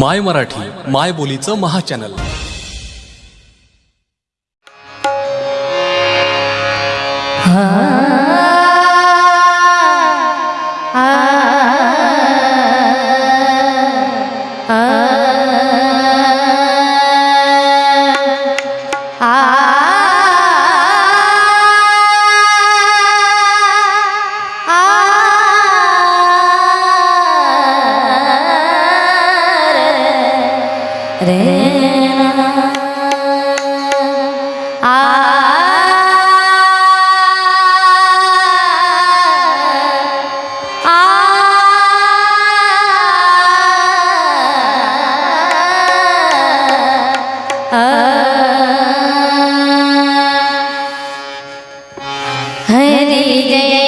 माय मराठी माय बोलीचं महाचॅनल. हा. जय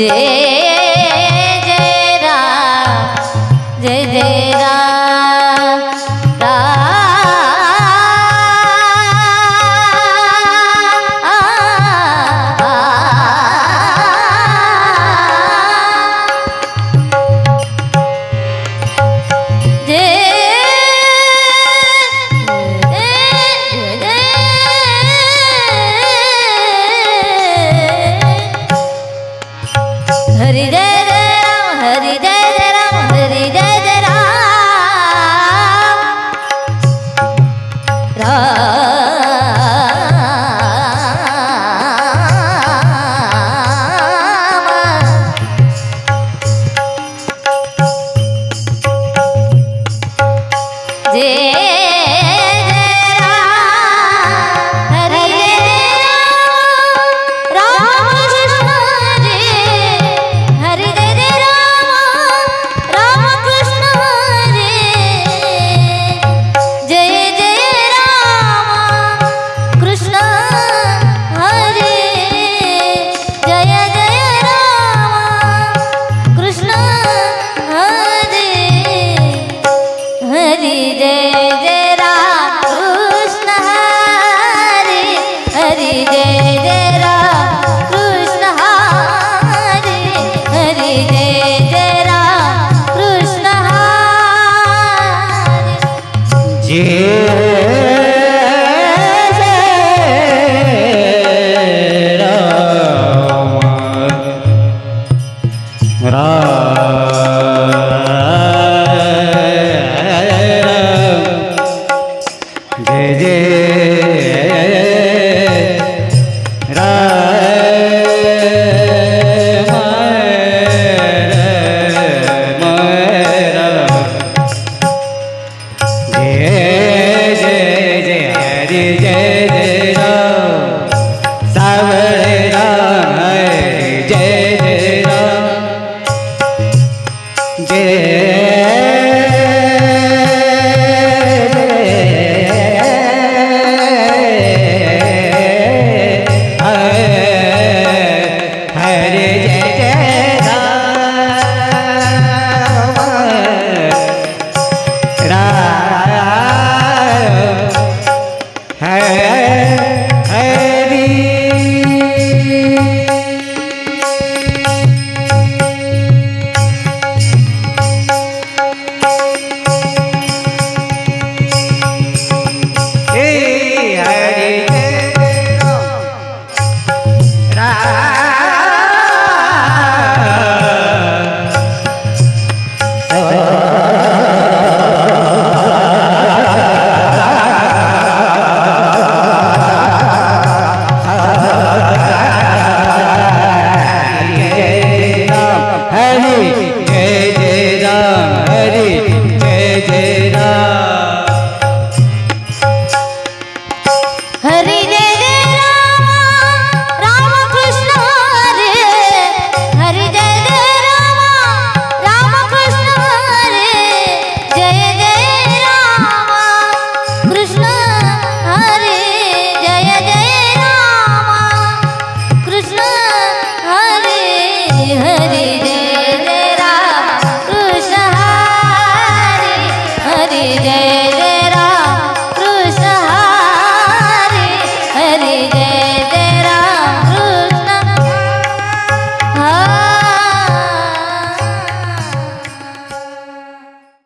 Yeah. Ah.